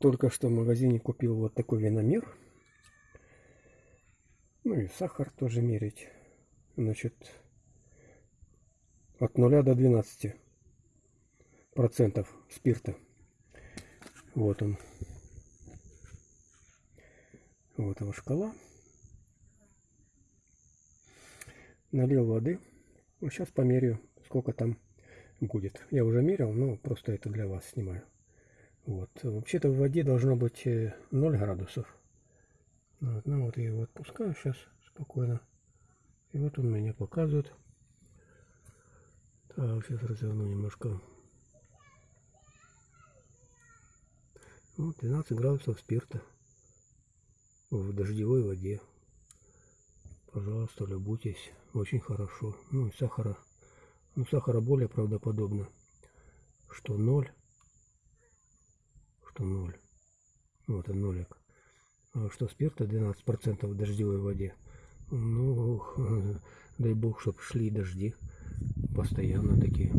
Только что в магазине купил вот такой виномер. Ну и сахар тоже мерить. Значит, от 0 до 12 процентов спирта. Вот он. Вот его шкала. Налил воды. Сейчас померяю, сколько там будет. Я уже мерил, но просто это для вас снимаю. Вот. Вообще-то в воде должно быть 0 э, градусов. Вот. Ну вот я его отпускаю сейчас спокойно. И вот он меня показывает. Так, сейчас разверну немножко. Вот 12 градусов спирта в дождевой воде. Пожалуйста, любуйтесь. Очень хорошо. Ну и сахара. Ну, сахара более правдоподобно, что 0 что 0. Вот он нолик. А что спирта 12% в дождевой воде. Ну, дай бог, чтобы шли дожди. Постоянно такие.